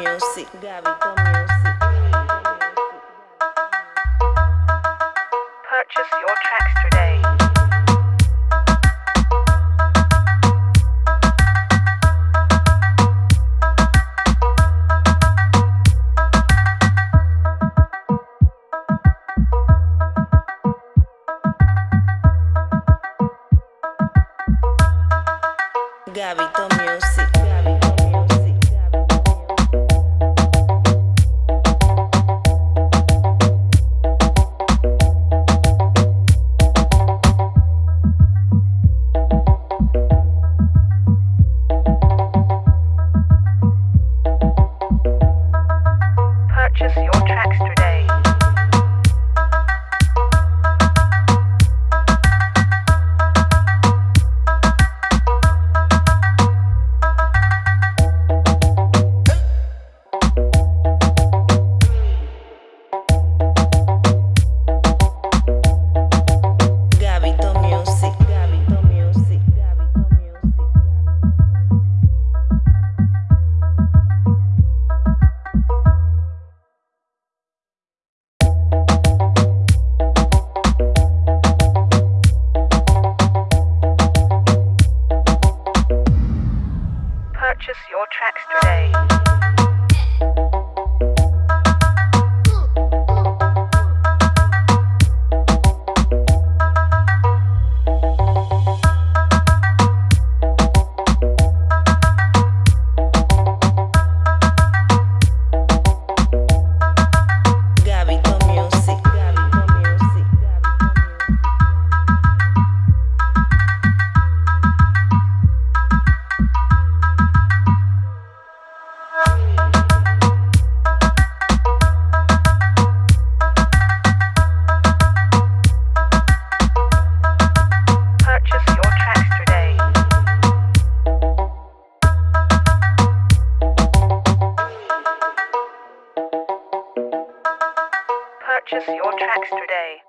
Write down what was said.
Music, Gabito Music. Purchase your tracks today. Gabito Music, Gabito Purchase your tracks today. Purchase your tracks today. Purchase your tracks today.